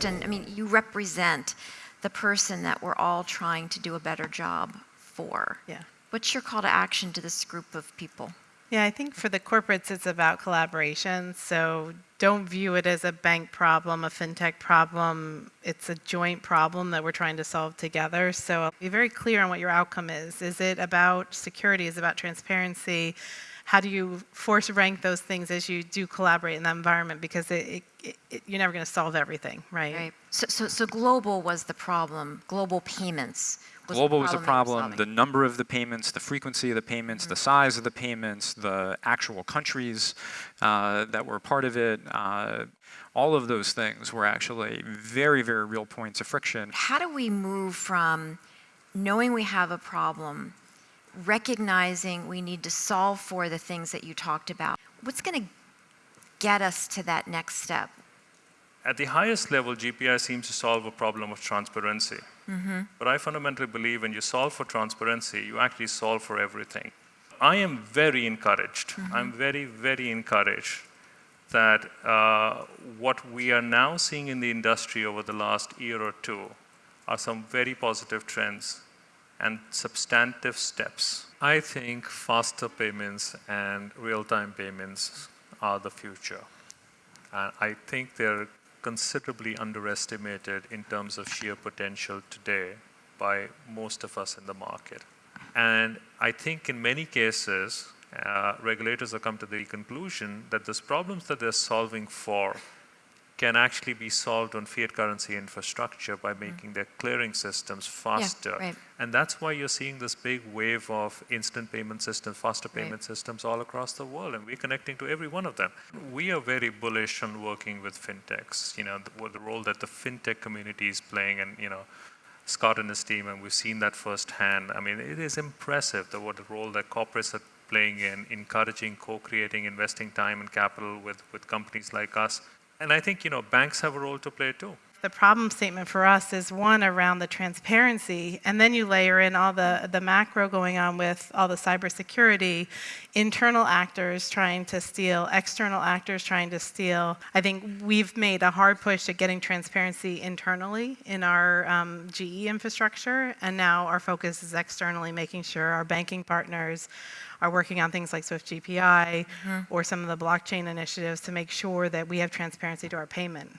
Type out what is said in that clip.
Kristen, I mean, you represent the person that we're all trying to do a better job for. Yeah. What's your call to action to this group of people? Yeah, I think for the corporates, it's about collaboration. So don't view it as a bank problem, a fintech problem. It's a joint problem that we're trying to solve together. So be very clear on what your outcome is. Is it about security? Is it about transparency? How do you force rank those things as you do collaborate in that environment? Because it, it, it, you're never going to solve everything, right? Right. So, so, so global was the problem. Global payments. Was Global was the the problem. that problem, you the number of the payments, the frequency of the payments, the size of the payments, the actual countries uh, that were part of it, uh, all of those things were actually very, very real points of friction. How do we move from knowing we have a problem, recognizing we need to solve for the things that you talked about? What's going to get us to that next step? At the highest level, GPI seems to solve a problem of transparency. But I fundamentally believe when you solve for transparency, you actually solve for everything. I am very encouraged. I'm very, very encouraged that uh, what we are now seeing in the industry over the last year or two are some very positive trends and substantive steps. I think faster payments and real-time payments are the future. And I think they're considerably underestimated in terms of sheer potential today by most of us in the market. And I think in many cases, uh, regulators have come to the conclusion that those problems that they're solving for can actually be solved on fiat currency infrastructure by mm. making their clearing systems faster. right. And that's why you're seeing this big wave of instant payment systems, faster Right. payment systems all across the world, and we're connecting to every one of them. We are very bullish on working with fintechs, you know, the, the role that the fintech community is playing, and, you know, Scott and his team, and we've seen that firsthand. I mean, it is impressive the, what the role that corporates are playing in encouraging, co-creating, investing time and capital with, with companies like us. And I think, you know, banks have a role to play too. The problem statement for us is one around the transparency, and then you layer in all the, the macro going on with all the cybersecurity, internal actors trying to steal, external actors trying to steal. I think we've made a hard push at getting transparency internally in our um, GE infrastructure, and now our focus is externally making sure our banking partners are working on things like Swift GPI or some of the blockchain initiatives to make sure that we have transparency to our payment.